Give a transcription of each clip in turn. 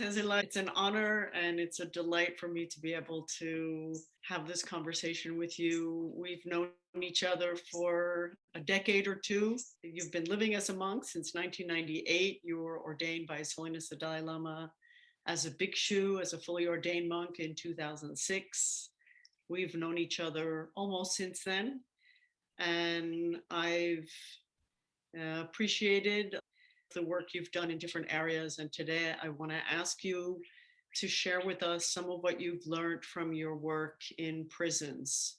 Tenzin-la, it's an honor and it's a delight for me to be able to have this conversation with you. We've known each other for a decade or two. You've been living as a monk since 1998. You were ordained by His Holiness the Dalai Lama as a bhikshu, as a fully ordained monk in 2006. We've known each other almost since then. And I've uh, appreciated the work you've done in different areas. And today I want to ask you to share with us some of what you've learned from your work in prisons.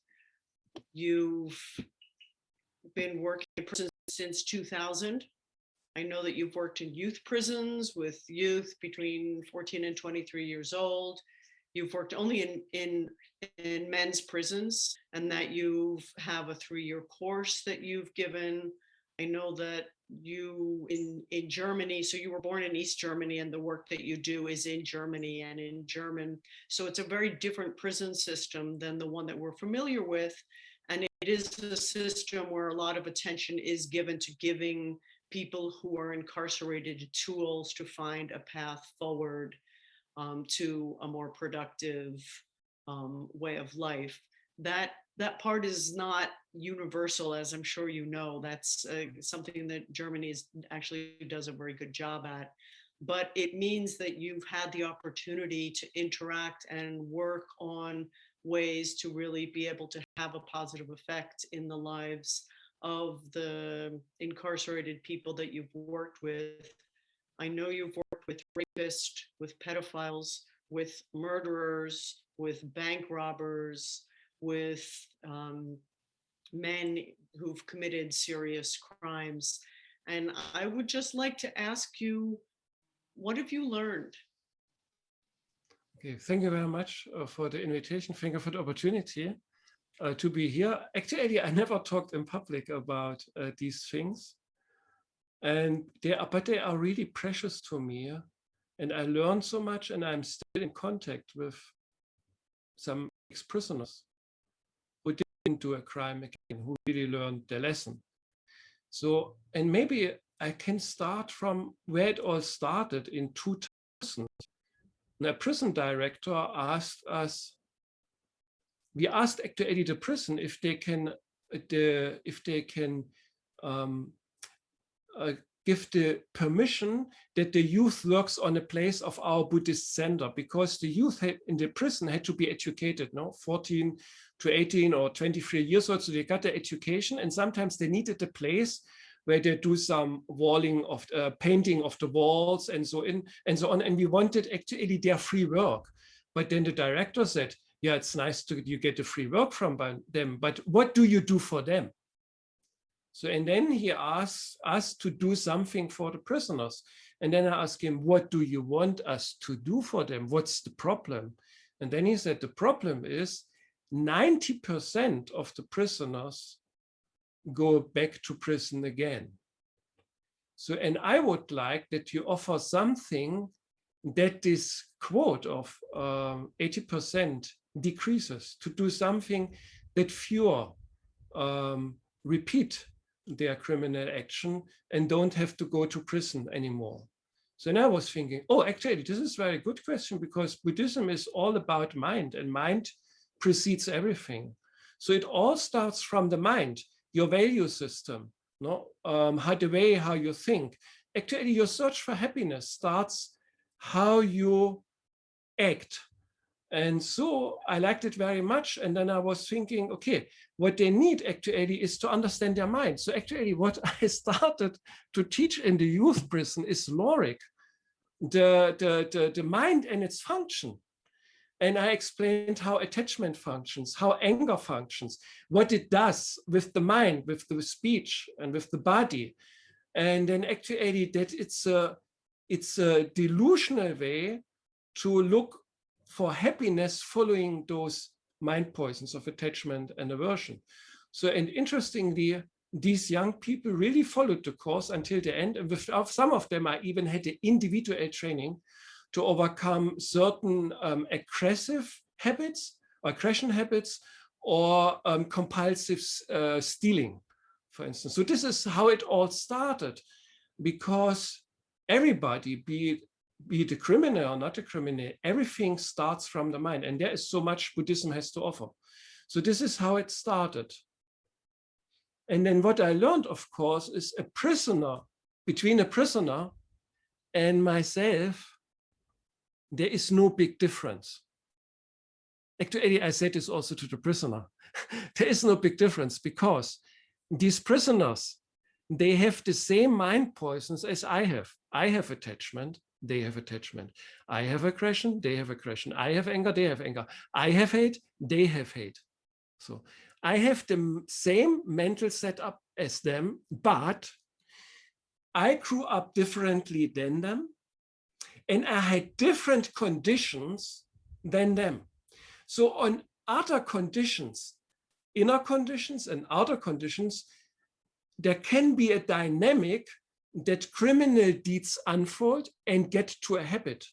You've been working in prisons since 2000. I know that you've worked in youth prisons with youth between 14 and 23 years old. You've worked only in, in, in men's prisons and that you have a three-year course that you've given. I know that you in in Germany so you were born in East Germany and the work that you do is in Germany and in German. So it's a very different prison system than the one that we're familiar with. And it is a system where a lot of attention is given to giving people who are incarcerated tools to find a path forward um, to a more productive um, way of life. That that part is not universal, as I'm sure you know. That's uh, something that Germany is, actually does a very good job at. But it means that you've had the opportunity to interact and work on ways to really be able to have a positive effect in the lives of the incarcerated people that you've worked with. I know you've worked with rapists, with pedophiles, with murderers, with bank robbers, with um, men who've committed serious crimes. And I would just like to ask you, what have you learned? Okay, thank you very much uh, for the invitation. Thank you for the opportunity uh, to be here. Actually, I never talked in public about uh, these things. And they are, but they are really precious to me. And I learned so much and I'm still in contact with some ex-prisoners into a crime again, who really learned the lesson. So, and maybe I can start from where it all started in 2000. A prison director asked us, we asked actually the prison if they can, the, if they can um, uh, give the permission that the youth works on a place of our Buddhist center because the youth in the prison had to be educated, no, 14 to 18 or 23 years old. So they got the education and sometimes they needed a place where they do some walling of uh, painting of the walls and so in and so on. And we wanted actually their free work. But then the director said, yeah, it's nice to you get the free work from them, but what do you do for them? So, and then he asks us to do something for the prisoners. And then I asked him, what do you want us to do for them? What's the problem? And then he said, the problem is 90% of the prisoners go back to prison again. So, and I would like that you offer something that this quote of 80% um, decreases to do something that fewer um, repeat their criminal action and don't have to go to prison anymore. So now I was thinking, oh, actually, this is a very good question because Buddhism is all about mind and mind precedes everything. So it all starts from the mind, your value system, no? Um, how the way how you think. Actually, your search for happiness starts how you act. And so I liked it very much. And then I was thinking, okay, what they need actually is to understand their mind. So actually what I started to teach in the youth prison is Lorik, the, the, the, the mind and its function. And I explained how attachment functions, how anger functions, what it does with the mind, with the speech and with the body. And then actually that it's a, it's a delusional way to look for happiness following those mind poisons of attachment and aversion. So, and interestingly, these young people really followed the course until the end. And with some of them, I even had the individual training to overcome certain um, aggressive habits, aggression habits, or um, compulsive uh, stealing, for instance. So this is how it all started, because everybody, be it be it a criminal or not a criminal, everything starts from the mind. And there is so much Buddhism has to offer. So this is how it started. And then what I learned, of course, is a prisoner, between a prisoner and myself, there is no big difference. Actually, I said this also to the prisoner. there is no big difference because these prisoners, they have the same mind poisons as I have. I have attachment, they have attachment. I have aggression, they have aggression. I have anger, they have anger. I have hate, they have hate. So I have the same mental setup as them, but I grew up differently than them and I had different conditions than them. So on other conditions, inner conditions and outer conditions, there can be a dynamic that criminal deeds unfold and get to a habit.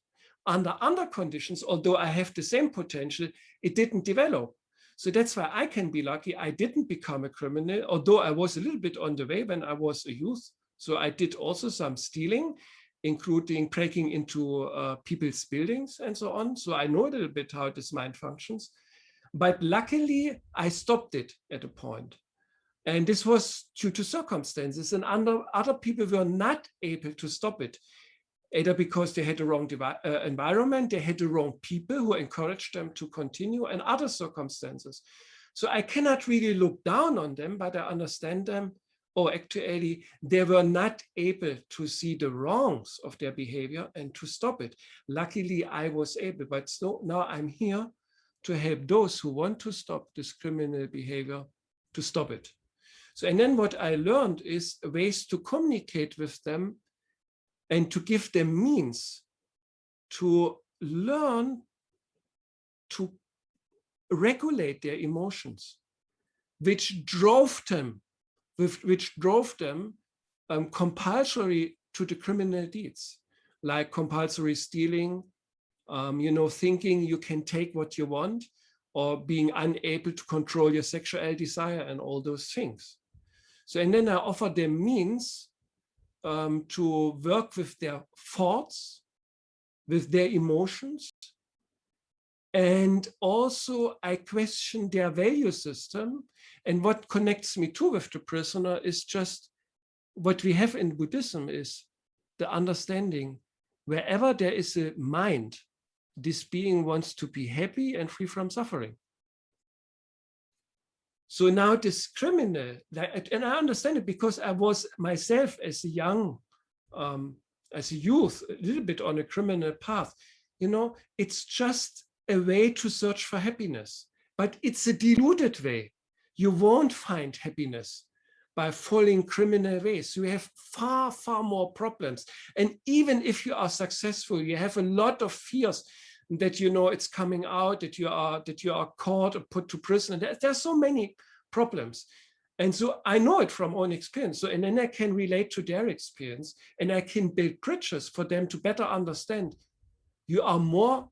Under other conditions, although I have the same potential, it didn't develop. So that's why I can be lucky. I didn't become a criminal, although I was a little bit on the way when I was a youth. So I did also some stealing, including breaking into uh, people's buildings and so on. So I know a little bit how this mind functions. But luckily, I stopped it at a point. And this was due to circumstances and under, other people were not able to stop it, either because they had the wrong uh, environment, they had the wrong people who encouraged them to continue and other circumstances. So I cannot really look down on them, but I understand them. Or actually, they were not able to see the wrongs of their behavior and to stop it. Luckily, I was able, but so now I'm here to help those who want to stop this criminal behavior to stop it. So, and then what I learned is ways to communicate with them and to give them means to learn to regulate their emotions, which drove them, which drove them um, compulsory to the criminal deeds, like compulsory stealing, um, you know, thinking you can take what you want, or being unable to control your sexual desire and all those things. So, and then I offer them means um, to work with their thoughts, with their emotions. And also I question their value system. And what connects me too with the prisoner is just what we have in Buddhism is the understanding wherever there is a mind, this being wants to be happy and free from suffering. So now this criminal, and I understand it because I was myself as a young, um, as a youth, a little bit on a criminal path. You know, it's just a way to search for happiness, but it's a deluded way. You won't find happiness by following criminal ways. You have far, far more problems. And even if you are successful, you have a lot of fears that you know it's coming out, that you are that you are caught or put to prison. There, there's so many problems. And so I know it from own experience. So and then I can relate to their experience and I can build bridges for them to better understand. You are more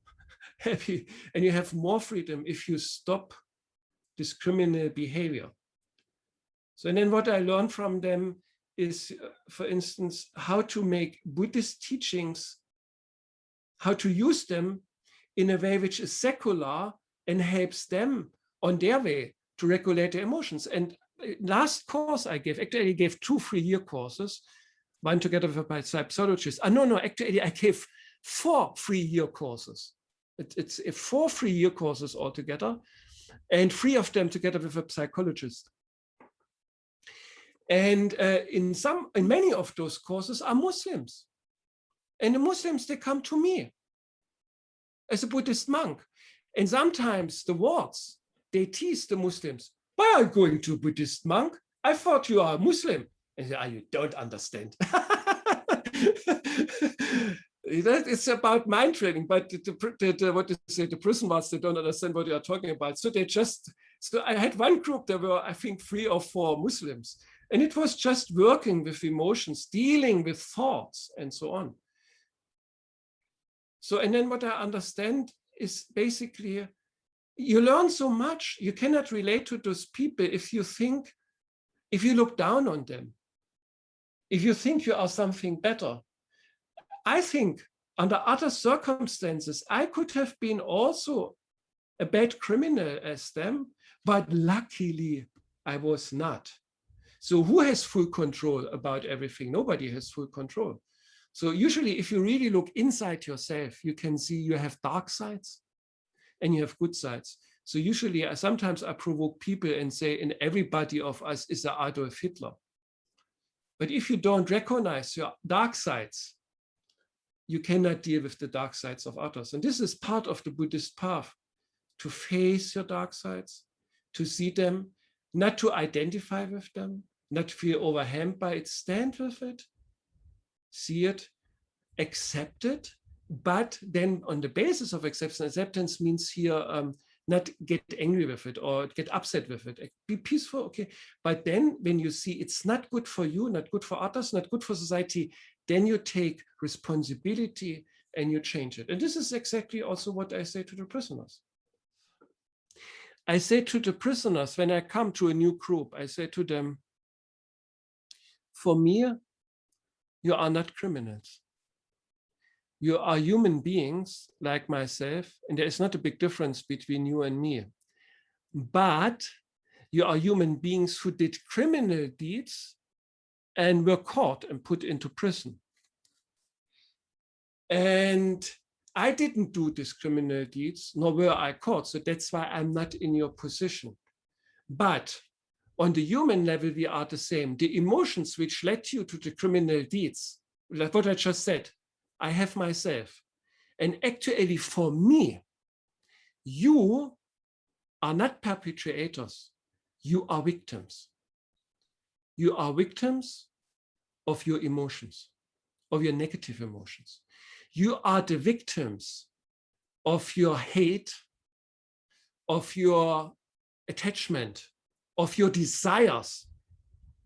happy and you have more freedom if you stop this criminal behavior. So and then what I learned from them is, uh, for instance, how to make Buddhist teachings, how to use them in a way which is secular and helps them on their way to regulate their emotions. And uh, last course I gave, actually I gave two three-year courses, one together with my psychologist. Uh, no, no, actually I gave four three-year courses. It, it's four three-year courses altogether, and three of them together with a psychologist. And uh, in some, in many of those courses are Muslims. And the Muslims, they come to me as a Buddhist monk. And sometimes the wards, they tease the Muslims. Why are you going to a Buddhist monk? I thought you are a Muslim. And say, oh, you don't understand. it's about mind training, but the, the, the, what you say, the prison ones, they don't understand what you are talking about. So they just, so I had one group, there were, I think, three or four Muslims. And it was just working with emotions, dealing with thoughts and so on. So, and then what I understand is basically, you learn so much, you cannot relate to those people if you think, if you look down on them, if you think you are something better. I think under other circumstances, I could have been also a bad criminal as them, but luckily I was not. So who has full control about everything? Nobody has full control. So usually if you really look inside yourself, you can see you have dark sides and you have good sides. So usually I sometimes I provoke people and say in everybody of us is a Adolf Hitler. But if you don't recognize your dark sides, you cannot deal with the dark sides of others. And this is part of the Buddhist path, to face your dark sides, to see them, not to identify with them, not feel overwhelmed by it, stand with it, see it, accept it, but then on the basis of acceptance, acceptance means here um, not get angry with it or get upset with it. Be peaceful, okay. But then when you see it's not good for you, not good for others, not good for society, then you take responsibility and you change it. And this is exactly also what I say to the prisoners. I say to the prisoners, when I come to a new group, I say to them, for me, you are not criminals. You are human beings like myself, and there is not a big difference between you and me. But you are human beings who did criminal deeds and were caught and put into prison. And I didn't do these criminal deeds, nor were I caught. So that's why I'm not in your position. But on the human level, we are the same. The emotions which led you to the criminal deeds, like what I just said, I have myself. And actually for me, you are not perpetrators, you are victims. You are victims of your emotions, of your negative emotions. You are the victims of your hate, of your attachment, of your desires,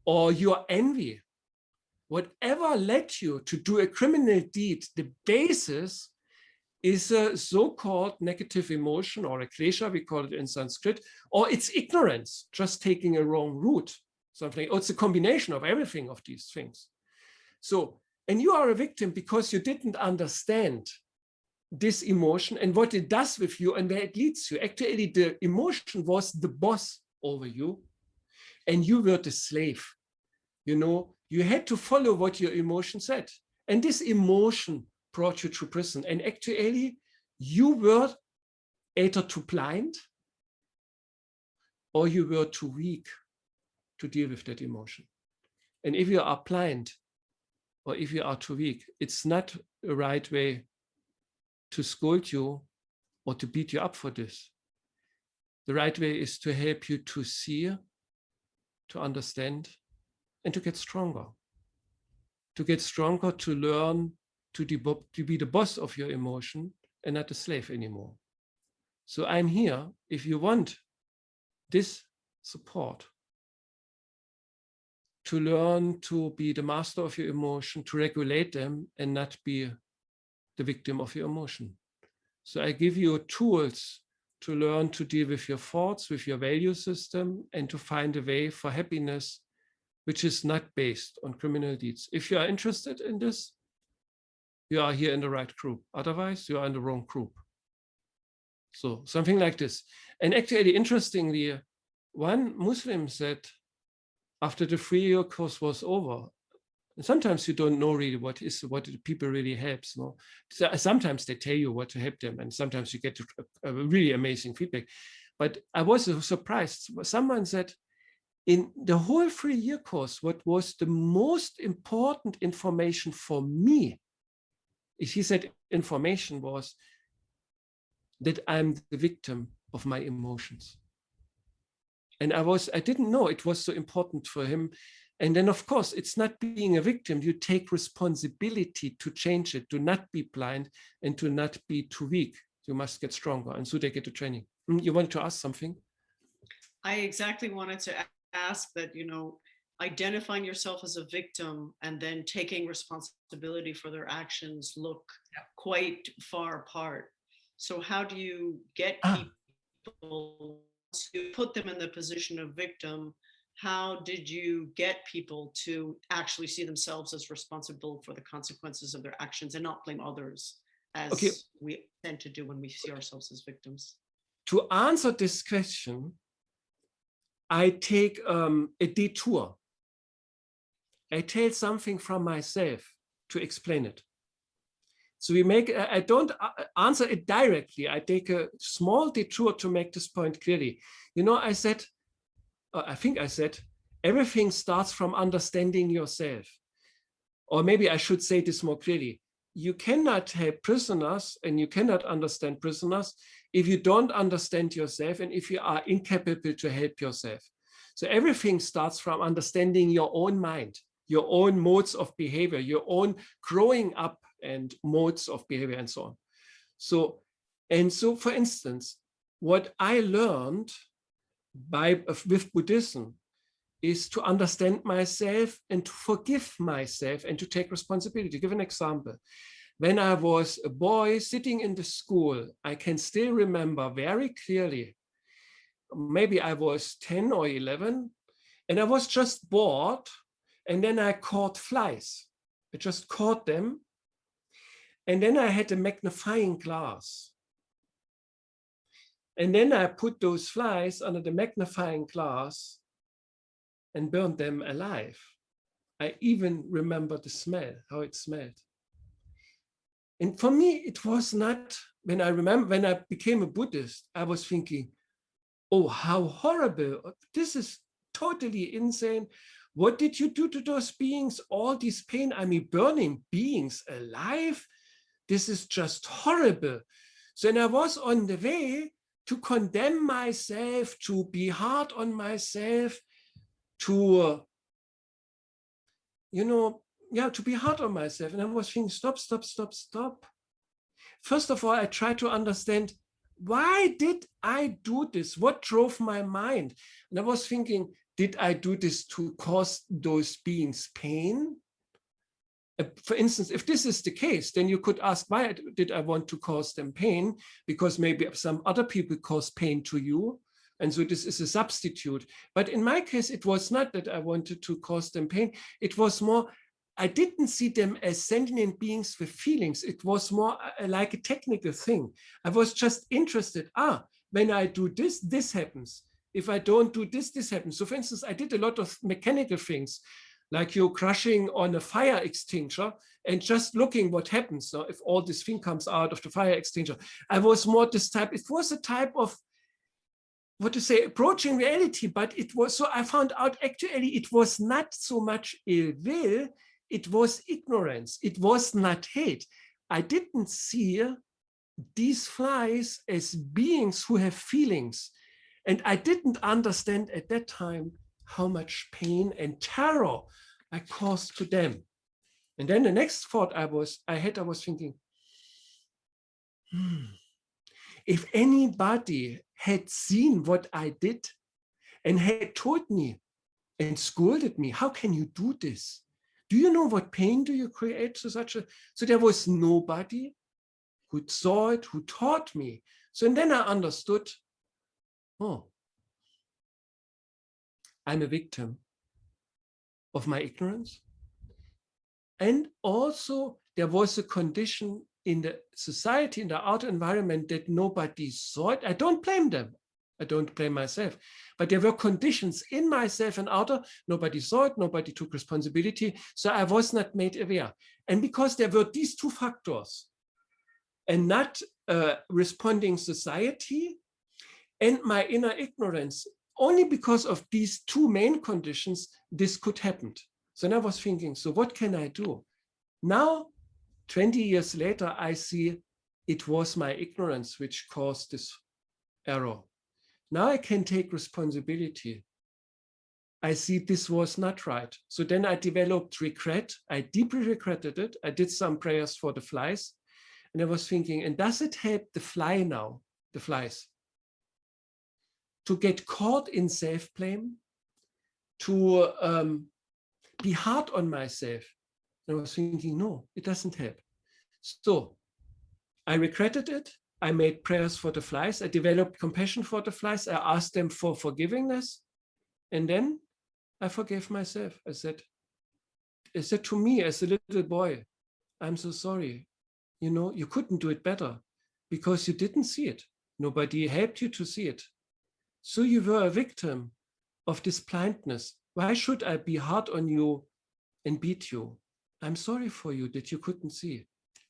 or your envy, whatever led you to do a criminal deed, the basis is a so-called negative emotion or a klesha, we call it in Sanskrit, or it's ignorance, just taking a wrong route, something, or oh, it's a combination of everything of these things. So, and you are a victim because you didn't understand this emotion and what it does with you and where it leads you. Actually, the emotion was the boss over you and you were the slave. You know, you had to follow what your emotion said. And this emotion brought you to prison. And actually, you were either too blind or you were too weak to deal with that emotion. And if you are blind or if you are too weak, it's not a right way to scold you or to beat you up for this. The right way is to help you to see, to understand, and to get stronger. To get stronger, to learn to, to be the boss of your emotion and not a slave anymore. So I'm here if you want this support to learn to be the master of your emotion, to regulate them and not be the victim of your emotion. So I give you tools to learn to deal with your thoughts, with your value system, and to find a way for happiness which is not based on criminal deeds. If you are interested in this, you are here in the right group. Otherwise, you are in the wrong group. So something like this. And actually, interestingly, one Muslim said, after the three-year course was over, sometimes you don't know really what is what people really helps. No? So uh, sometimes they tell you what to help them, and sometimes you get a, uh, a really amazing feedback. But I was surprised. Someone said, in the whole three-year course, what was the most important information for me, he said information was that I'm the victim of my emotions. And I was, I didn't know it was so important for him. And then, of course, it's not being a victim. You take responsibility to change it, to not be blind and to not be too weak. You must get stronger. And so they get to training. Mm, you wanted to ask something? I exactly wanted to ask that, you know, identifying yourself as a victim and then taking responsibility for their actions look yeah. quite far apart. So how do you get ah. To put them in the position of victim? How did you get people to actually see themselves as responsible for the consequences of their actions and not blame others? as Okay. we tend to do when we see ourselves as victims. To answer this question, I take um, a detour. I tell something from myself to explain it. So we make, I don't answer it directly. I take a small detour to make this point clearly. You know, I said, uh, I think I said, everything starts from understanding yourself. Or maybe I should say this more clearly. You cannot help prisoners and you cannot understand prisoners if you don't understand yourself and if you are incapable to help yourself. So everything starts from understanding your own mind, your own modes of behavior, your own growing up and modes of behavior and so on. So, and so for instance, what I learned by with Buddhism is to understand myself and to forgive myself and to take responsibility. Give an example. When I was a boy sitting in the school, I can still remember very clearly, maybe I was 10 or 11, and I was just bored, and then I caught flies. I just caught them, and then I had a magnifying glass. And then I put those flies under the magnifying glass and burned them alive. I even remember the smell, how it smelled. And for me, it was not, when I remember, when I became a Buddhist, I was thinking, oh, how horrible. This is totally insane. What did you do to those beings? All this pain, I mean, burning beings alive? This is just horrible. So then I was on the way to condemn myself, to be hard on myself, to, uh, you know, yeah, to be hard on myself. And I was thinking, stop, stop, stop, stop. First of all, I tried to understand why did I do this? What drove my mind? And I was thinking, did I do this to cause those beings pain? Uh, For instance, if this is the case, then you could ask, why did I want to cause them pain? Because maybe some other people cause pain to you. And so this is a substitute. But in my case, it was not that I wanted to cause them pain. It was more, I didn't see them as sentient beings with feelings. It was more uh, like a technical thing. I was just interested, ah, when I do this, this happens. If I don't do this, this happens. So for instance, I did a lot of mechanical things, like you're crushing on a fire extinguisher and just looking what happens so if all this thing comes out of the fire extinguisher. I was more this type, it was a type of what to say, approaching reality, but it was, so I found out actually it was not so much ill will, it was ignorance, it was not hate. I didn't see these flies as beings who have feelings. And I didn't understand at that time how much pain and terror I caused to them. And then the next thought I was, I had, I was thinking, hmm, if anybody had seen what I did and had told me and scolded me, how can you do this? Do you know what pain do you create to such a, so there was nobody who saw it, who taught me. So and then I understood, oh, I'm a victim of my ignorance. And also there was a condition in the society, in the outer environment that nobody saw it. I don't blame them. I don't blame myself, but there were conditions in myself and outer, nobody saw it, nobody took responsibility. So I was not made aware. And because there were these two factors and not uh, responding society and my inner ignorance, only because of these two main conditions, this could happen. So then I was thinking, so what can I do? Now, 20 years later, I see it was my ignorance which caused this error. Now I can take responsibility. I see this was not right. So then I developed regret. I deeply regretted it. I did some prayers for the flies. And I was thinking, and does it help the fly now, the flies? To get caught in self-blame, to um, be hard on myself. And I was thinking, no, it doesn't help. So I regretted it. I made prayers for the flies. I developed compassion for the flies. I asked them for forgivingness. And then I forgave myself. I said, I said to me as a little boy, I'm so sorry. you know, you couldn't do it better because you didn't see it. Nobody helped you to see it. So you were a victim of this blindness. Why should I be hard on you and beat you? I'm sorry for you that you couldn't see.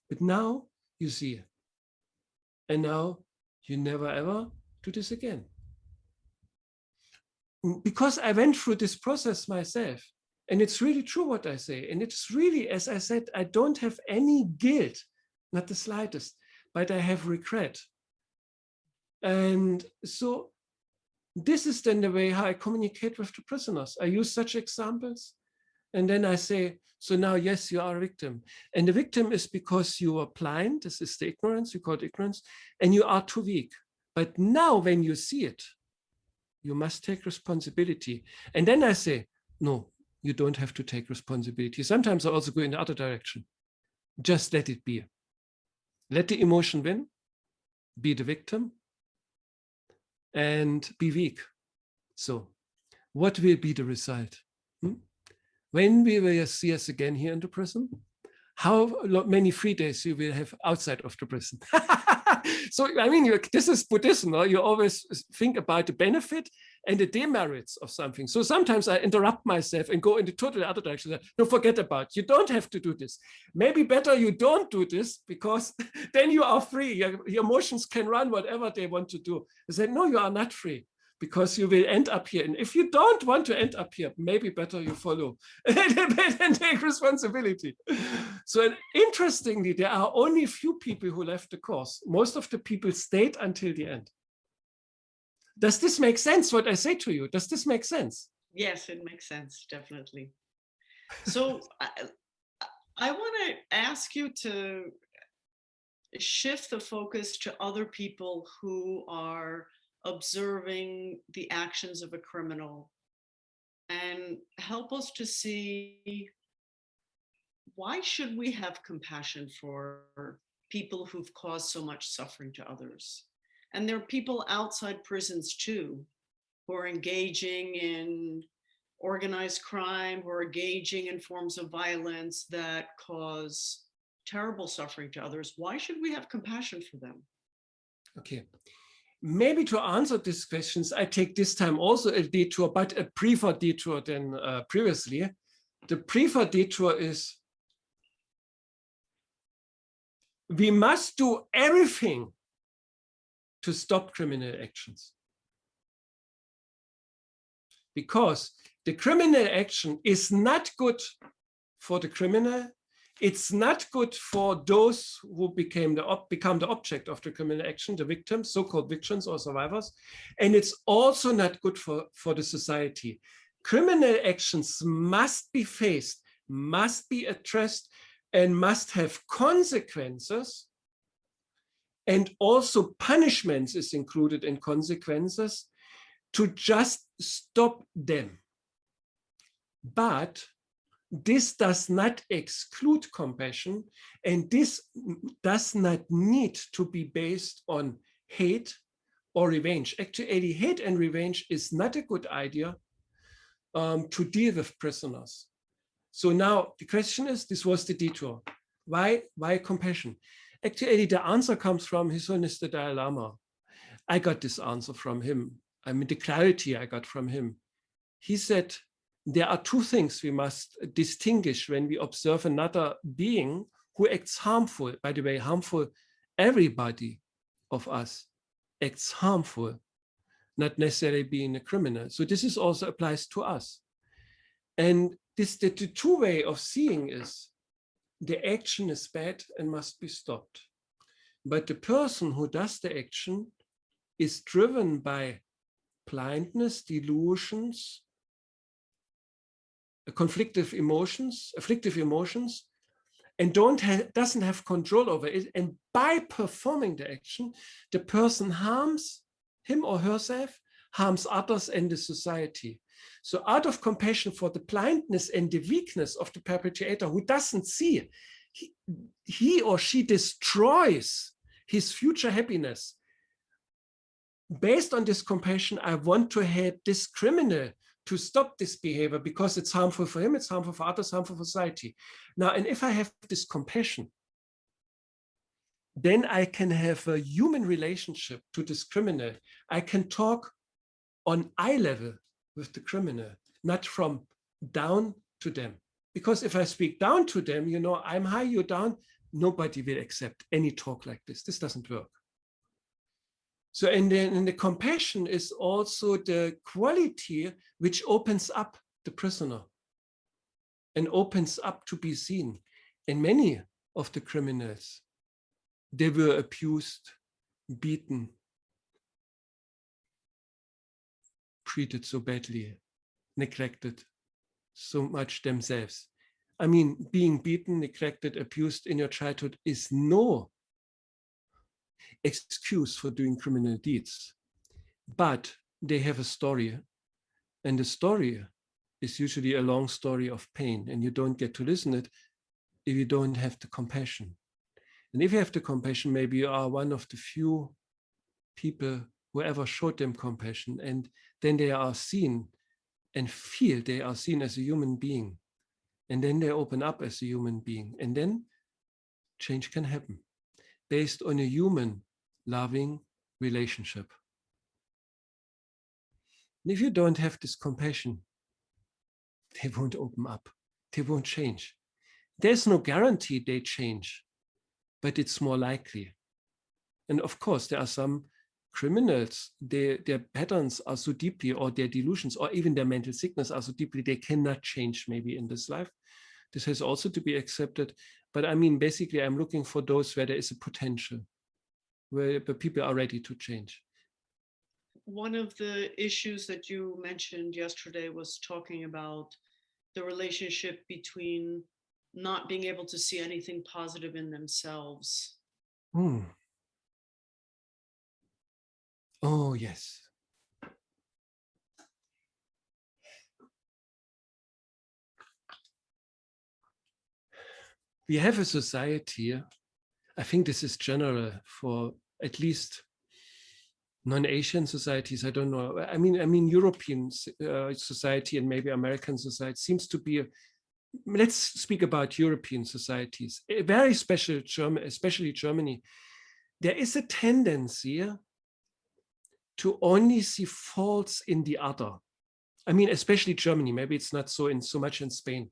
But now you see. It. And now you never ever do this again. Mm, Because I went through this process myself. And it's really true what I say. And it's really, as I said, I don't have any guilt, not the slightest, but I have regret. And so this is then the way how I communicate with the prisoners. I use such examples. And then I say, so now, yes, you are a victim. And the victim is because you are blind. This is the ignorance, you call it ignorance, and you are too weak. But now when you see it, you must take responsibility. And then I say, no, you don't have to take responsibility. Sometimes I also go in the other direction. Just let it be. Let the emotion win, be the victim, and be weak. So what will be the result? Hmm? When we will see us again here in the prison, how many free days you will have outside of the prison. so, I mean, this is Buddhism. no? You always think about the benefit and the demerits of something. So sometimes I interrupt myself and go in the totally other direction. No, forget about it. You don't have to do this. Maybe better you don't do this because then you are free. Your, your emotions can run whatever they want to do. I said, no, you are not free because you will end up here. And if you don't want to end up here, maybe better you follow and take responsibility. So interestingly, there are only few people who left the course. Most of the people stayed until the end. Does this make sense, what I say to you? Does this make sense? Yes, it makes sense, definitely. So I, I want to ask you to shift the focus to other people who are observing the actions of a criminal and help us to see why should we have compassion for people who've caused so much suffering to others? And there are people outside prisons too, who are engaging in organized crime, who are engaging in forms of violence that cause terrible suffering to others. Why should we have compassion for them? Okay. Maybe to answer these questions, I take this time also a detour, but a briefer detour than uh, previously. The briefer detour is we must do everything to stop criminal actions. Because the criminal action is not good for the criminal. It's not good for those who became the become the object of the criminal action, the victims, so-called victims or survivors. And it's also not good for, for the society. Criminal actions must be faced, must be addressed, and must have consequences and also punishments is included in consequences to just stop them. But this does not exclude compassion and this does not need to be based on hate or revenge. Actually, hate and revenge is not a good idea um, to deal with prisoners. So now the question is, this was the detour. Why, why compassion? Actually, the answer comes from His Holiness the Dalai Lama. I got this answer from him. I mean, the clarity I got from him. He said, there are two things we must distinguish when we observe another being who acts harmful. By the way, harmful, everybody of us acts harmful, not necessarily being a criminal. So this is also applies to us. And this the, the two way of seeing is the action is bad and must be stopped. But the person who does the action is driven by blindness, delusions, uh, conflictive emotions, afflictive emotions, and don't have, doesn't have control over it. And by performing the action, the person harms him or herself, harms others and the society. So out of compassion for the blindness and the weakness of the perpetrator who doesn't see, he, he or she destroys his future happiness. Based on this compassion, I want to help this criminal to stop this behavior because it's harmful for him, it's harmful for others, harmful for society. Now, and if I have this compassion, then I can have a human relationship to this criminal. I can talk on eye level with the criminal, not from down to them. Because if I speak down to them, you know, I'm high, you're down, nobody will accept any talk like this. This doesn't work. So and then and the compassion is also the quality which opens up the prisoner and opens up to be seen. And many of the criminals, they were abused, beaten, treated so badly, neglected so much themselves. I mean, being beaten, neglected, abused in your childhood is no excuse for doing criminal deeds, but they have a story and the story is usually a long story of pain and you don't get to listen to it if you don't have the compassion. And if you have the compassion, maybe you are one of the few people who ever showed them compassion and then they are seen and feel they are seen as a human being. And then they open up as a human being. And then change can happen based on a human loving relationship. And if you don't have this compassion, they won't open up. They won't change. There's no guarantee they change, but it's more likely. And of course, there are some criminals, their, their patterns are so deeply, or their delusions, or even their mental sickness are so deeply, they cannot change maybe in this life. This has also to be accepted. But I mean, basically, I'm looking for those where there is a potential, where the people are ready to change. One of the issues that you mentioned yesterday was talking about the relationship between not being able to see anything positive in themselves. Hmm. Oh, yes. We have a society, I think this is general for at least non-Asian societies, I don't know. I mean, I mean, European uh, society and maybe American society seems to be, a, let's speak about European societies, a very special German, especially Germany. There is a tendency to only see faults in the other. I mean, especially Germany, maybe it's not so in so much in Spain.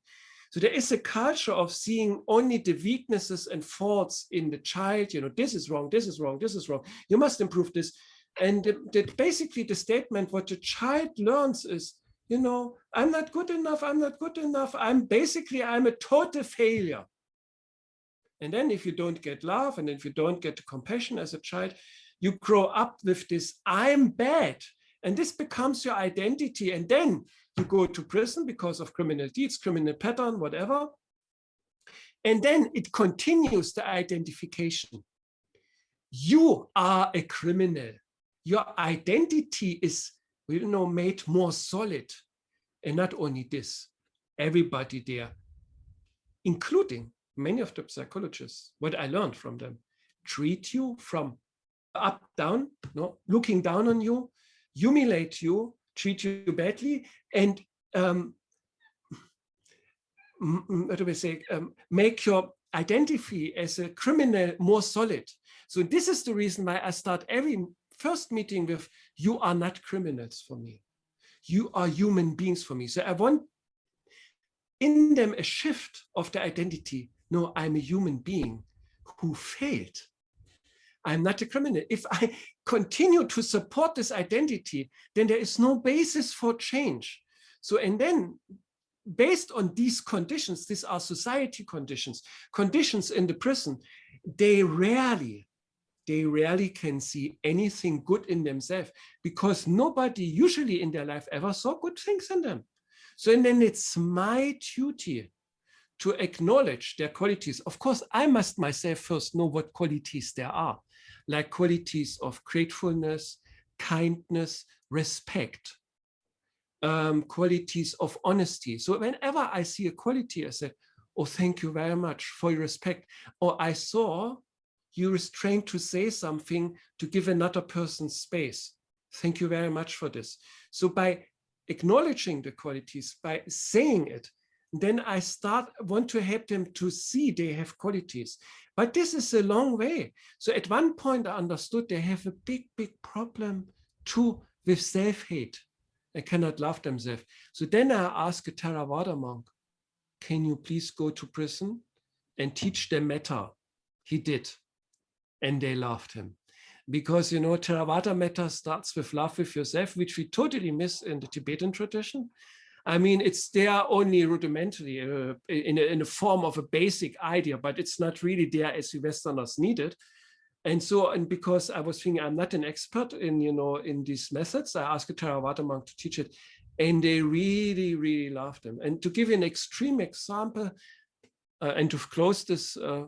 So there is a culture of seeing only the weaknesses and faults in the child, you know, this is wrong, this is wrong, this is wrong, you must improve this. And basically the statement what the child learns is, you know, I'm not good enough, I'm not good enough, I'm basically, I'm a total failure. And then if you don't get love and if you don't get compassion as a child, you grow up with this, I'm bad. And this becomes your identity. And then you go to prison because of criminal deeds, criminal pattern, whatever. And then it continues the identification. You are a criminal. Your identity is, you know, made more solid. And not only this, everybody there, including many of the psychologists, what I learned from them, treat you from up, down, no, looking down on you, humiliate you, treat you badly, and um, what do we say, um, make your identity as a criminal more solid. So this is the reason why I start every first meeting with, you are not criminals for me. You are human beings for me. So I want in them a shift of the identity. No, I'm a human being who failed. I'm not a criminal. If I continue to support this identity, then there is no basis for change. So, and then based on these conditions, these are society conditions, conditions in the prison, they rarely, they rarely can see anything good in themselves because nobody usually in their life ever saw good things in them. So, and then it's my duty to acknowledge their qualities. Of course, I must myself first know what qualities there are like qualities of gratefulness, kindness, respect, um, qualities of honesty. So whenever I see a quality, I say, oh, thank you very much for your respect. Or I saw you restrained to say something to give another person space. Thank you very much for this. So by acknowledging the qualities, by saying it, then I start want to help them to see they have qualities. But this is a long way. So at one point I understood they have a big, big problem too with self-hate. They cannot love themselves. So then I asked a Theravada monk, can you please go to prison and teach them metta? He did. And they loved him. Because, you know, Theravada metta starts with love with yourself, which we totally miss in the Tibetan tradition. I mean, it's there only rudimentary uh, in, a, in a form of a basic idea, but it's not really there as the Westerners need it. And so, and because I was thinking I'm not an expert in, you know, in these methods, I asked a Theravada monk to teach it and they really, really loved them. And to give you an extreme example, uh, and to close this, uh,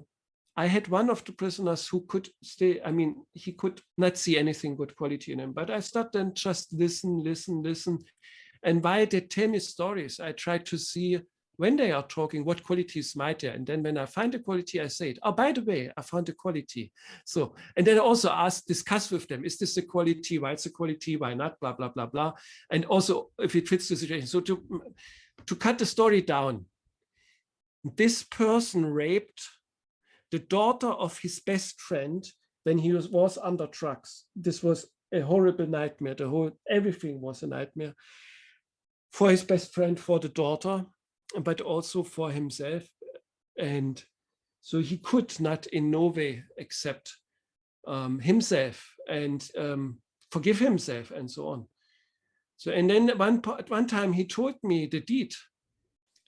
I had one of the prisoners who could stay, I mean, he could not see anything good quality in him, but I started and just listen, listen, listen. And while they tell me stories, I try to see when they are talking, what qualities might there? And then when I find a quality, I say it. Oh, by the way, I found a quality. So, and then I also ask, discuss with them, is this a quality? Why it's a quality? Why not? Blah, blah, blah, blah. And also if it fits the situation. So to, to cut the story down, this person raped the daughter of his best friend when he was, was under drugs. This was a horrible nightmare. The whole, everything was a nightmare for his best friend, for the daughter but also for himself. And so he could not in no way accept um, himself and um, forgive himself and so on. So, and then one, at one time he told me the deed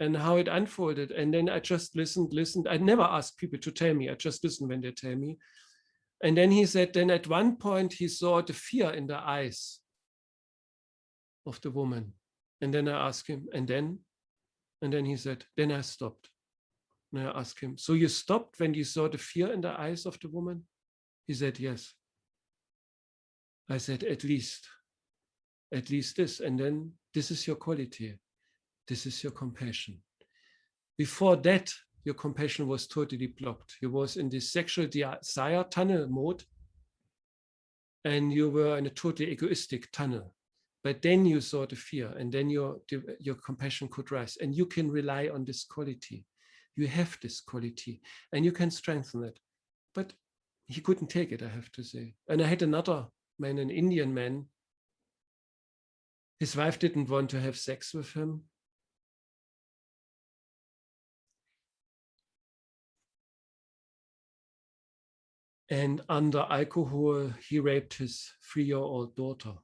and how it unfolded. And then I just listened, listened. I never ask people to tell me. I just listen when they tell me. And then he said, then at one point he saw the fear in the eyes of the woman. And then I asked him, and then and then he said, then I stopped. And I asked him, so you stopped when you saw the fear in the eyes of the woman? He said, yes. I said, at least, at least this. And then this is your quality. This is your compassion. Before that, your compassion was totally blocked. You was in this sexual desire tunnel mode and you were in a totally egoistic tunnel but then you saw the fear and then your your compassion could rise and you can rely on this quality. You have this quality and you can strengthen it. But he couldn't take it i have to say. And i had another man an indian man. His wife didn't want to have sex with him. And under alcohol he raped his three-year-old daughter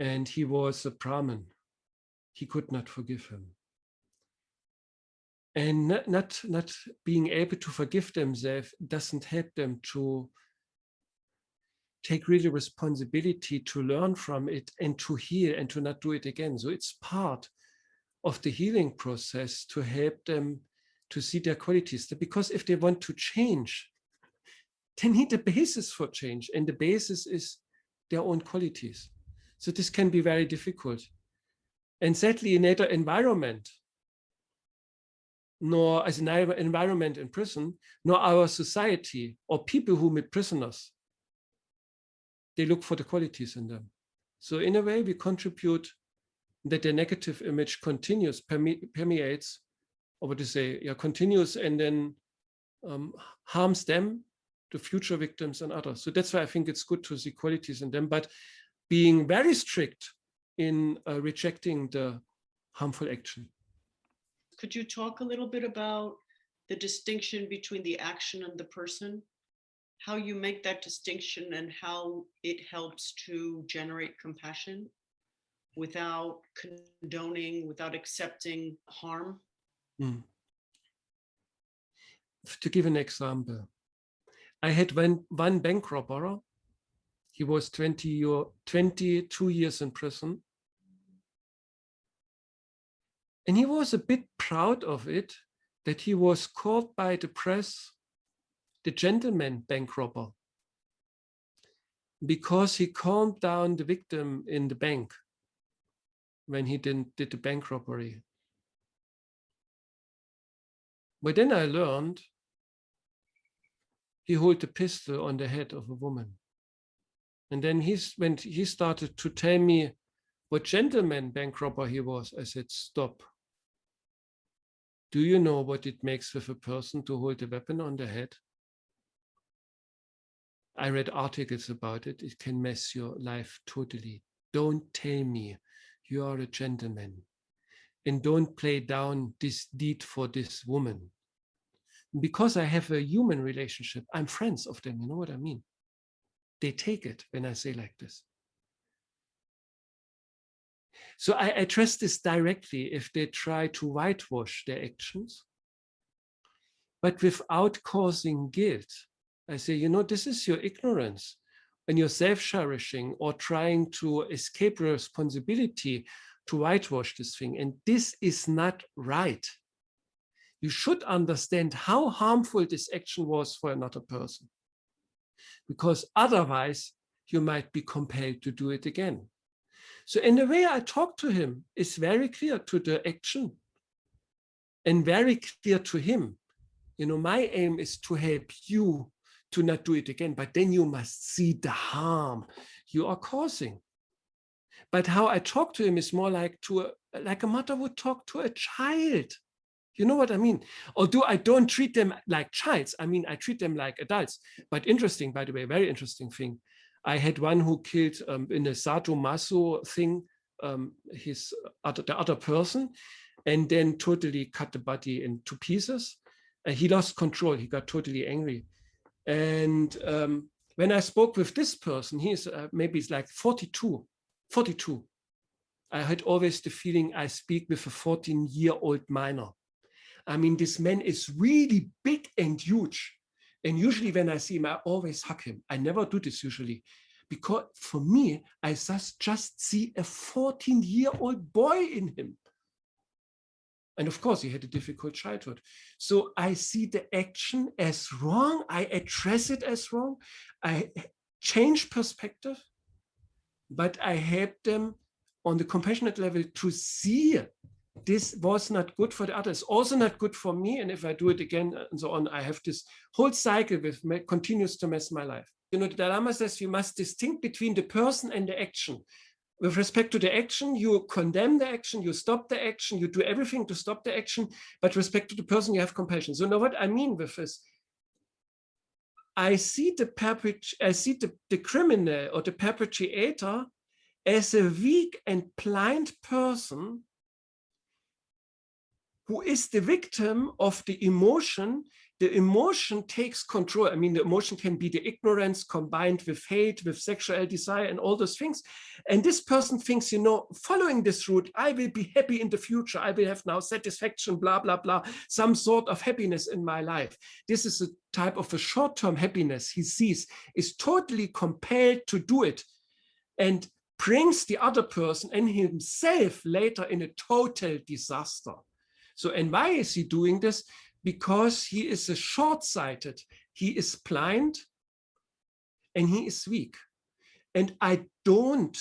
and he was a Brahmin. He could not forgive him. And not, not, not being able to forgive themselves doesn't help them to take really responsibility to learn from it and to heal and to not do it again. So it's part of the healing process to help them to see their qualities. Because if they want to change, they need a basis for change. And the basis is their own qualities. So this can be very difficult. And sadly, in either environment, nor as an environment in prison, nor our society or people who meet prisoners, they look for the qualities in them. So in a way, we contribute that the negative image continues, perme permeates, or what to say, yeah, continues and then um, harms them, the future victims and others. So that's why I think it's good to see qualities in them. But being very strict in uh, rejecting the harmful action. Could you talk a little bit about the distinction between the action and the person? How you make that distinction and how it helps to generate compassion without condoning, without accepting harm? Mm. To give an example, I had one, one bank robber he was 20 year, 22 years in prison. And he was a bit proud of it that he was called by the press the gentleman bank robber because he calmed down the victim in the bank when he didn't did the bank robbery. But then I learned he held a pistol on the head of a woman. And then he's when he started to tell me what gentleman bank robber he was, I said, stop. Do you know what it makes with a person to hold a weapon on the head? I read articles about it. It can mess your life totally. Don't tell me you are a gentleman and don't play down this deed for this woman. Because I have a human relationship, I'm friends of them. You know what I mean? They take it when I say like this. So I address this directly if they try to whitewash their actions, but without causing guilt. I say, you know, this is your ignorance and your self-cherishing or trying to escape responsibility to whitewash this thing. And this is not right. You should understand how harmful this action was for another person. Because otherwise you might be compelled to do it again. So in the way I talk to him is very clear to the action and very clear to him. You know, my aim is to help you to not do it again, but then you must see the harm you are causing. But how I talk to him is more like to a, like a mother would talk to a child. You know what I mean? Although I don't treat them like childs, I mean, I treat them like adults. But interesting, by the way, very interesting thing. I had one who killed um, in a sadomaso thing, um, his other, the other person, and then totally cut the body into pieces. And he lost control. He got totally angry. And um, when I spoke with this person, he's uh, maybe it's like 42, 42. I had always the feeling I speak with a 14 year old minor. I mean, this man is really big and huge. And usually when I see him, I always hug him. I never do this usually because for me, I just, just see a 14 year old boy in him. And of course, he had a difficult childhood. So I see the action as wrong. I address it as wrong. I change perspective, but I help them on the compassionate level to see this was not good for the others, also not good for me. And if I do it again and so on, I have this whole cycle with me, continues to mess my life. You know, the Dalai Lama says you must distinct between the person and the action with respect to the action, you condemn the action, you stop the action, you do everything to stop the action, but respect to the person, you have compassion. So now what I mean with this, I see the perpetrator, I see the, the criminal or the perpetrator as a weak and blind person who is the victim of the emotion the emotion takes control. I mean, the emotion can be the ignorance combined with hate, with sexual desire and all those things. And this person thinks, you know, following this route, I will be happy in the future. I will have now satisfaction, blah, blah, blah, some sort of happiness in my life. This is a type of a short-term happiness he sees, is totally compelled to do it and brings the other person and himself later in a total disaster. So, and why is he doing this? because he is a short-sighted, he is blind, and he is weak. And I don't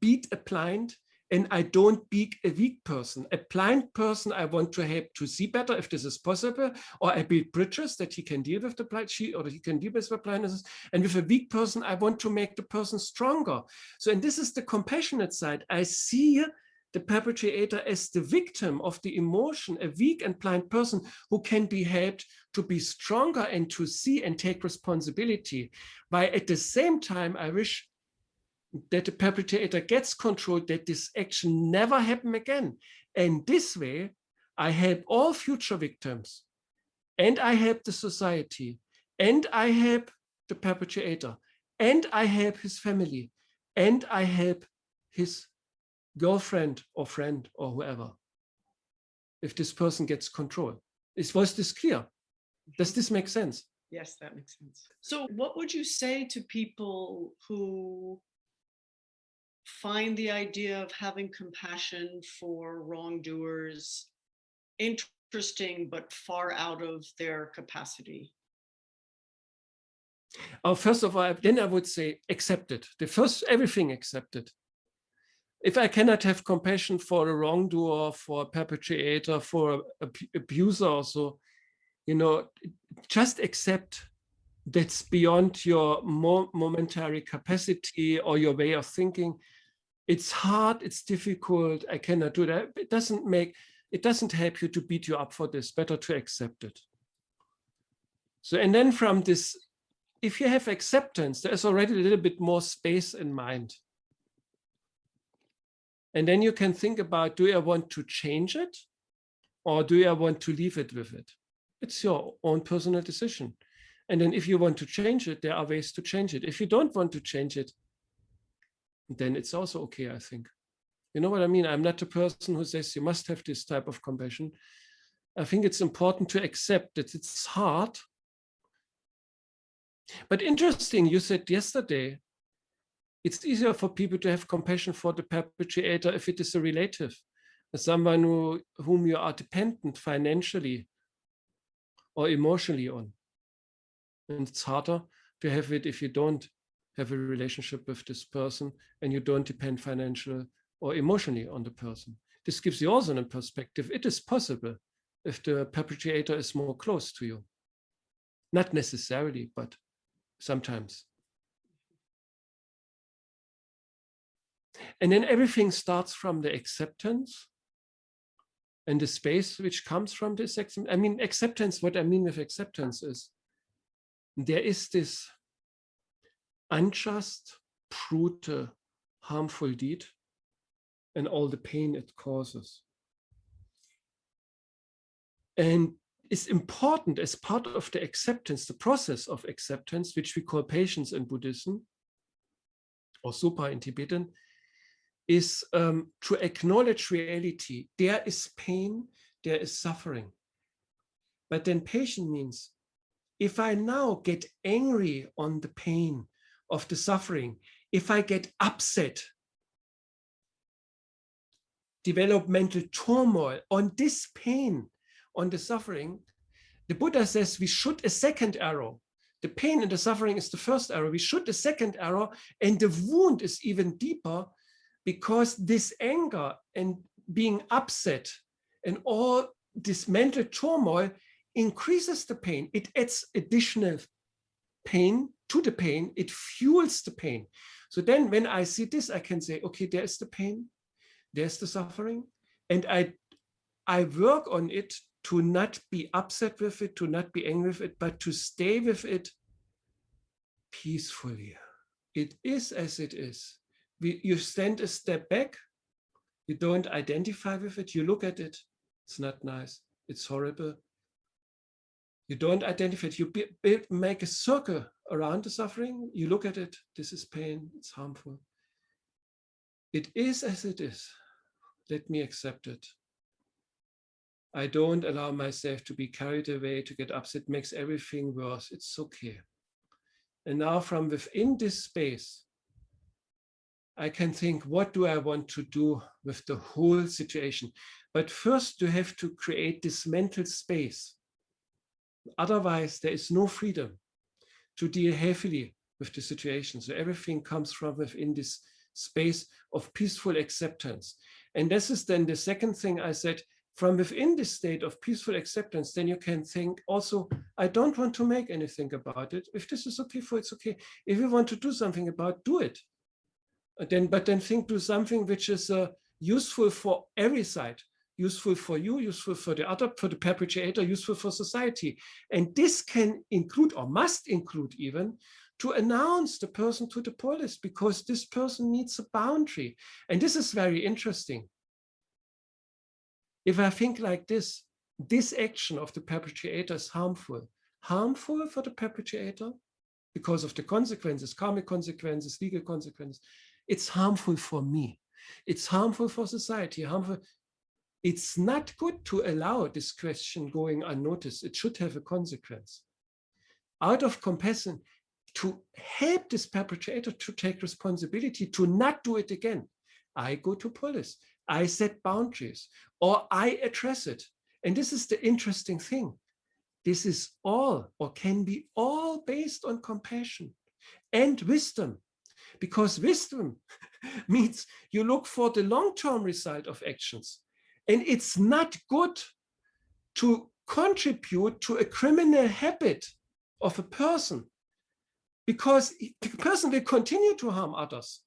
beat a blind and I don't beat a weak person. A blind person I want to help to see better if this is possible, or I build bridges that he can deal with the blind, she or he can deal with the blindness. And with a weak person, I want to make the person stronger. So, and this is the compassionate side. I see the perpetrator as the victim of the emotion, a weak and blind person who can be helped to be stronger and to see and take responsibility. While at the same time, I wish that the perpetrator gets control, that this action never happen again. And this way, I help all future victims and I help the society and I help the perpetrator and I help his family and I help his girlfriend or friend or whoever, if this person gets control. Is, was this clear? Does this make sense? Yes, that makes sense. So what would you say to people who find the idea of having compassion for wrongdoers interesting, but far out of their capacity? Oh, first of all, then I would say accept it. The first, everything accepted if I cannot have compassion for a wrongdoer, for a perpetrator, for a abuser also, you know, just accept that's beyond your mo momentary capacity or your way of thinking. It's hard, it's difficult, I cannot do that. It doesn't make, it doesn't help you to beat you up for this, better to accept it. So, and then from this, if you have acceptance, there's already a little bit more space in mind. And then you can think about, do I want to change it? Or do I want to leave it with it? It's your own personal decision. And then if you want to change it, there are ways to change it. If you don't want to change it, then it's also okay, I think. You know what I mean? I'm not a person who says you must have this type of compassion. I think it's important to accept that it's hard. But interesting, you said yesterday, it's easier for people to have compassion for the perpetrator if it is a relative, someone who, whom you are dependent financially or emotionally on. And it's harder to have it if you don't have a relationship with this person and you don't depend financially or emotionally on the person. This gives you also a perspective. It is possible if the perpetrator is more close to you. Not necessarily, but sometimes. And then everything starts from the acceptance and the space which comes from this acceptance. I mean, acceptance, what I mean with acceptance is there is this unjust, brutal, harmful deed and all the pain it causes. And it's important as part of the acceptance, the process of acceptance, which we call patience in Buddhism, or Sopa in Tibetan, is um, to acknowledge reality. There is pain, there is suffering. But then patience means if I now get angry on the pain of the suffering, if I get upset, developmental turmoil on this pain, on the suffering, the Buddha says we shoot a second arrow. The pain and the suffering is the first arrow. We shoot a second arrow, and the wound is even deeper because this anger and being upset and all this mental turmoil increases the pain. It adds additional pain to the pain. It fuels the pain. So then when I see this, I can say, okay, there's the pain, there's the suffering, and I, I work on it to not be upset with it, to not be angry with it, but to stay with it peacefully. It is as it is. We, you stand a step back, you don't identify with it, you look at it, it's not nice, it's horrible, you don't identify it. You make a circle around the suffering. You look at it. This is pain. It's harmful. It is as it is. Let me accept it. I don't allow myself to be carried away, to get upset. Makes everything worse. It's okay. And now from within this space, I can think, what do I want to do with the whole situation? But first, you have to create this mental space Otherwise, there is no freedom to deal heavily with the situation. So everything comes from within this space of peaceful acceptance. And this is then the second thing I said, from within this state of peaceful acceptance, then you can think also, I don't want to make anything about it. If this is okay for it's okay. If you want to do something about, do it. Then, but then think do something which is uh, useful for every side useful for you, useful for the other, for the perpetrator, useful for society. And this can include or must include even to announce the person to the police because this person needs a boundary. And this is very interesting. If I think like this, this action of the perpetrator is harmful. Harmful for the perpetrator because of the consequences, karmic consequences, legal consequences. It's harmful for me. It's harmful for society, harmful it's not good to allow this question going unnoticed. It should have a consequence. Out of compassion, to help this perpetrator to take responsibility, to not do it again, I go to police, I set boundaries, or I address it. And this is the interesting thing. This is all, or can be all based on compassion and wisdom, because wisdom means you look for the long-term result of actions and it's not good to contribute to a criminal habit of a person because the person will continue to harm others.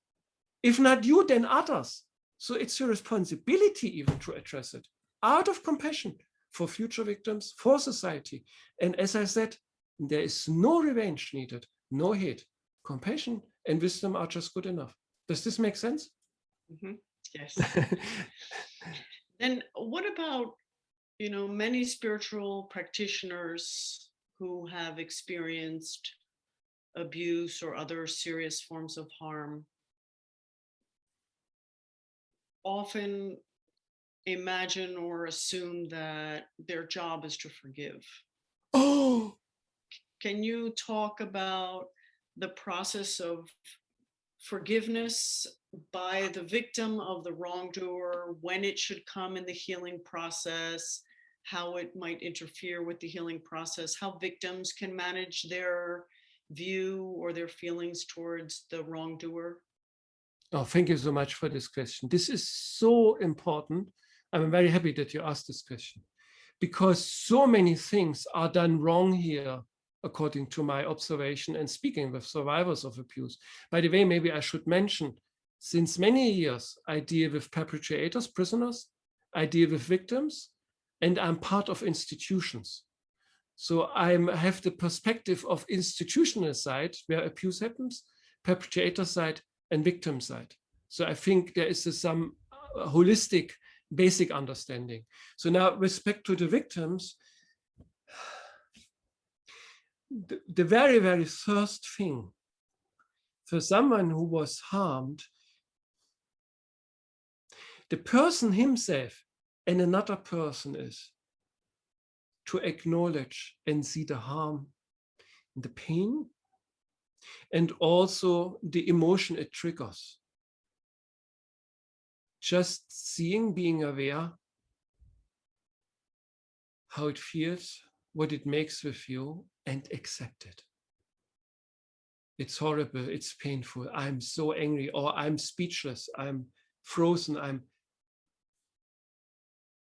If not you, then others. So it's your responsibility even to address it. out of compassion for future victims, for society. And as I said, there is no revenge needed, no hate. Compassion and wisdom are just good enough. Does this make sense? Mhm. Yes. Then what about, you know, many spiritual practitioners who have experienced abuse or other serious forms of harm often imagine or assume that their job is to forgive. oh, Can you talk about the process of forgiveness by the victim of the wrongdoer, when it should come in the healing process, how it might interfere with the healing process, how victims can manage their view or their feelings towards the wrongdoer? Oh, thank you so much for this question. This is so important. I'm very happy that you asked this question because so many things are done wrong here, according to my observation and speaking with survivors of abuse. By the way, maybe I should mention, since many years, I deal with perpetrators, prisoners, I deal with victims, and I'm part of institutions. So I have the perspective of institutional side where abuse happens, perpetrator side, and victim side. So I think there is a, some uh, holistic basic understanding. So now respect to the victims, the, very, very first thing for someone who was harmed, the person himself and another person is to acknowledge and see the harm, the pain, and also the emotion it triggers. Just seeing, being aware how it feels, what it makes with you, and accept it. It's horrible, it's painful, I'm so angry, or I'm speechless, I'm frozen, I'm,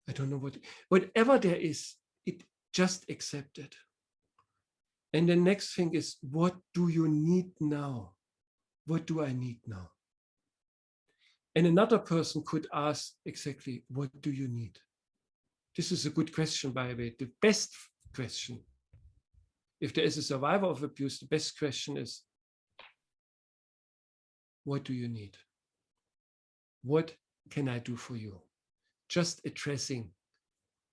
I don't know what, whatever there is, it just accept it. And the next thing is, what do you need now? What do I need now? And another person could ask exactly, what do you need? This is a good question, by the way, the best question. If there is a survivor of abuse, the best question is, what do you need? What can I do for you? Just addressing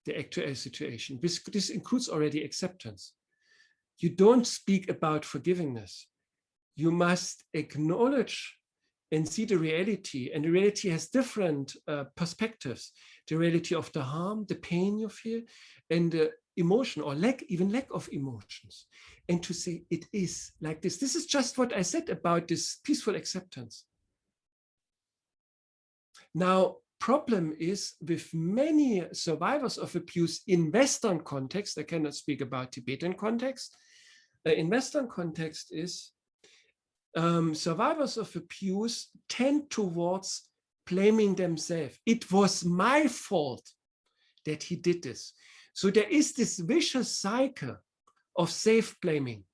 the actual situation. This, this includes already acceptance you don't speak about forgiveness. You must acknowledge and see the reality. And the reality has different uh, perspectives. The reality of the harm, the pain you feel, and the emotion or lack, even lack of emotions. And to say it is like this. This is just what I said about this peaceful acceptance. Now, problem is with many survivors of abuse in Western context, I cannot speak about Tibetan context, uh, in Western context is um, survivors of abuse tend towards blaming themselves. It was my fault that he did this. So there is this vicious cycle of self-blaming.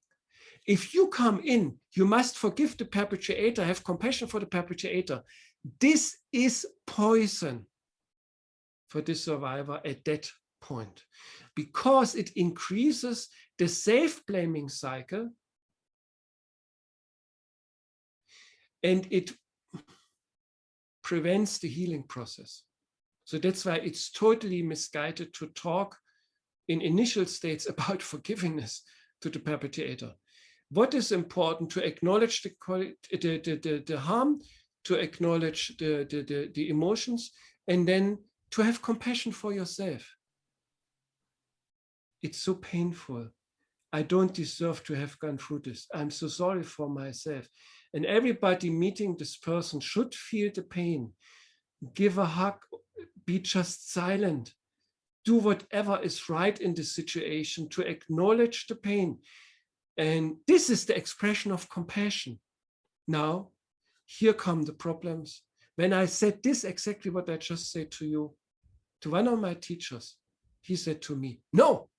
If you come in, you must forgive the perpetrator, have compassion for the perpetrator. This is poison for the survivor at that point because it increases the self-blaming cycle and it prevents the healing process. So that's why it's totally misguided to talk in initial states about forgiveness to the perpetrator. What is important to acknowledge the, the, the, the, harm, to acknowledge the, the, the emotions, and then to have compassion for yourself. It's so painful I don't deserve to have gone through this. I'm so sorry for myself. And everybody meeting this person should feel the pain. Give a hug, be just silent. Do whatever is right in the situation to acknowledge the pain. And this is the expression of compassion. Now, here come the problems. When I said this, exactly what I just said to you, to one of my teachers, he said to me, no,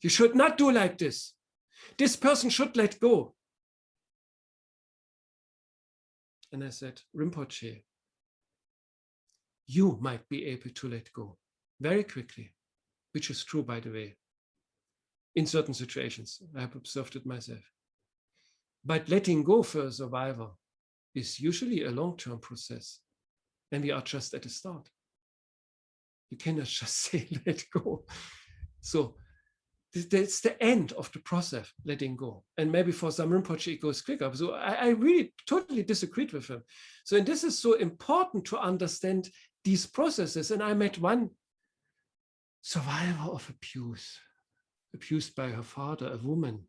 you should not do like this. This person should let go. And I said, Rinpoche, you might be able to let go very quickly, which is true, by the way, in certain situations. I have observed it myself. But letting go for a survivor is usually a long-term process. And we are just at the start. You cannot just say, let go. So that's the end of the process, letting go. And maybe for some Rinpoche, it goes quicker. So I, I really totally disagreed with him. So and this is so important to understand these processes. And I met one survivor of abuse, abused by her father, a woman.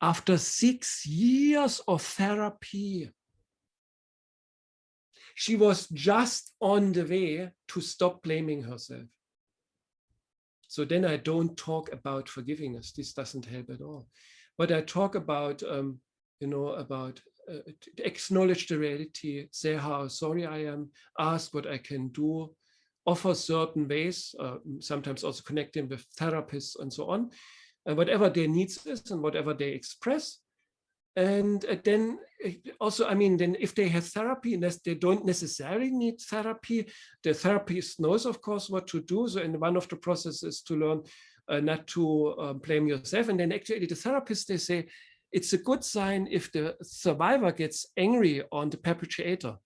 After six years of therapy, she was just on the way to stop blaming herself. So then I don't talk about forgivingness. This doesn't help at all. But I talk about, um, you know, about to acknowledge the reality, say how sorry I am, ask what I can do, offer certain ways, uh, sometimes also connecting with therapists and so on, and whatever their needs is and whatever they express. And uh, then uh, also, I mean, then if they have therapy, unless they don't necessarily need therapy, the therapist knows, of course, what to do. So, and one of the processes to learn uh, not to uh, blame yourself. And then actually the therapist, they say, it's a good sign if the survivor gets angry on the perpetrator.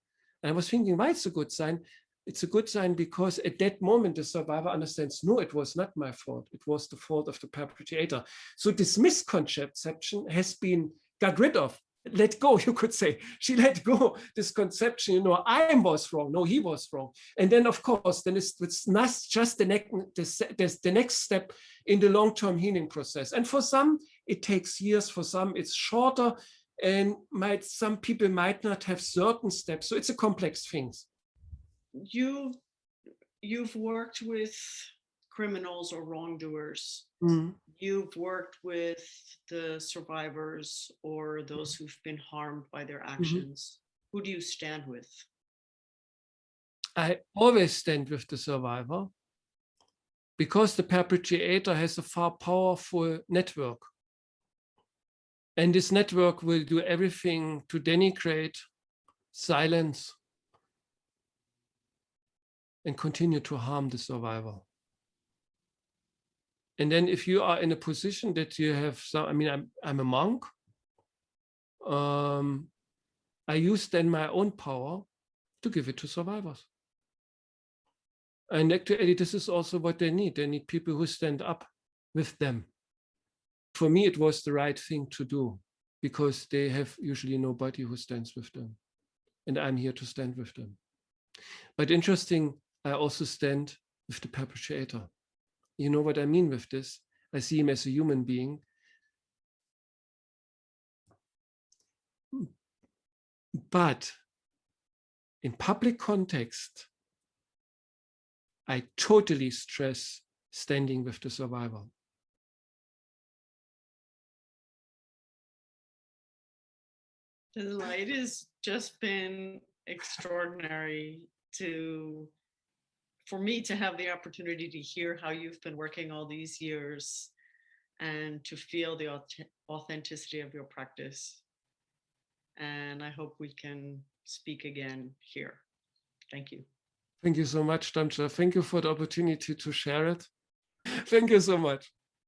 And I was thinking, why it's a good sign? It's a good sign because at that moment, the survivor understands, no, it was not my fault. It was the fault of the perpetrator. So this misconception has been got rid of let go you could say she let go this conception you know i was wrong no he was wrong and then of course then it's, it's not just the next the, the next step in the long-term healing process and for some it takes years for some it's shorter and might some people might not have certain steps so it's a complex things You, you've worked with criminals or wrongdoers. Mm-hmm. You've worked with the survivors or those mm-hmm. who've been harmed by their mm-hmm. actions. Who do you stand with? I always stand with the survivor because the perpetrator has a far powerful network. And this network will do everything to denigrate, silence, and continue to harm the survivor. And then if you are in a position that you have some, I mean, I'm, I'm a monk. Um, I use then my own power to give it to survivors. And actually, this is also what they need. They need people who stand up with them. For me, it was the right thing to do because they have usually nobody who stands with them. And I'm here to stand with them. But interesting, I also stand with the perpetrator. You know what I mean with this? I see him as a human being. But in public context, I totally stress standing with the survivor. Light has just been extraordinary to, for me to have the opportunity to hear how you've been working all these years and to feel the authenticity of your practice. And I hope we can speak again here. Thank you. Thank you so much, Damcha. Thank you for the opportunity to share it. Thank you so much.